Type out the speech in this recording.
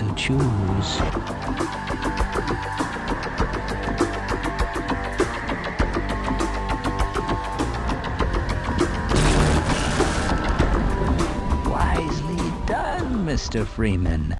to choose. Wisely done, Mr. Freeman.